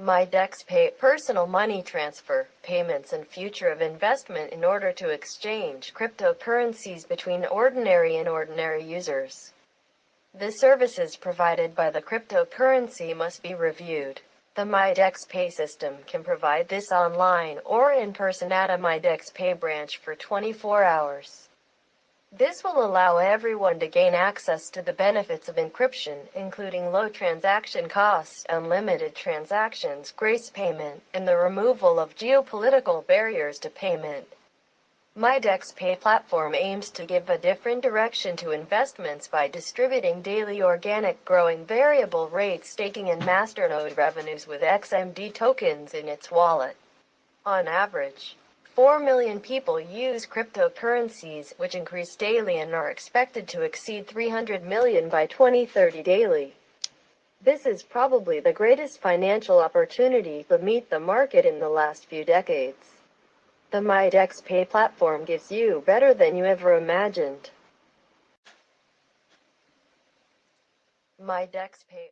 MyDexPay personal money transfer, payments and future of investment in order to exchange cryptocurrencies between ordinary and ordinary users. The services provided by the cryptocurrency must be reviewed. The MyDex Pay system can provide this online or in person at a MyDex Pay branch for 24 hours. This will allow everyone to gain access to the benefits of encryption, including low transaction costs, unlimited transactions, grace payment, and the removal of geopolitical barriers to payment. MyDex Pay platform aims to give a different direction to investments by distributing daily organic growing variable rate staking and masternode revenues with XMD tokens in its wallet. On average, 4 million people use cryptocurrencies, which increase daily and are expected to exceed 300 million by 2030 daily. This is probably the greatest financial opportunity to meet the market in the last few decades. The MyDexPay platform gives you better than you ever imagined. MyDexPay